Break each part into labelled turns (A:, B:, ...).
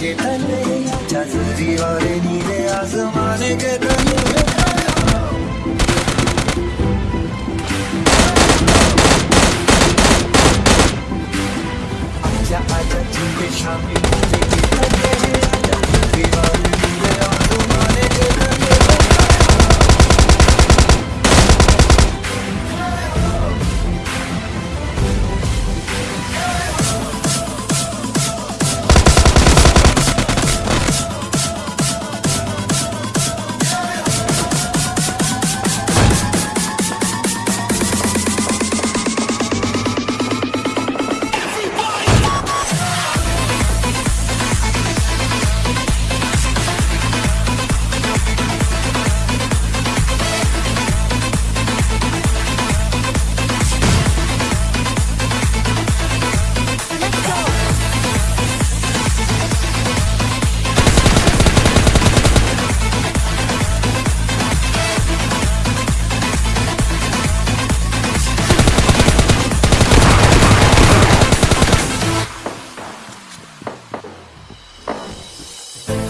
A: के तले जल्दी वाले नीले आसमाने के तले आजा आजा शामिल होने के तले जल्दी वाले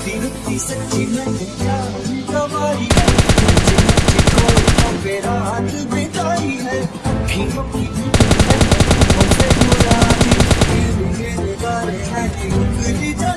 A: दिलती सच्ची मैंने जान गवाई है मुझे मुझे कोई तो मेरा हाथ बिताई है की है मुझे बुरा दी मेरे गाने हैं कि उतरी जला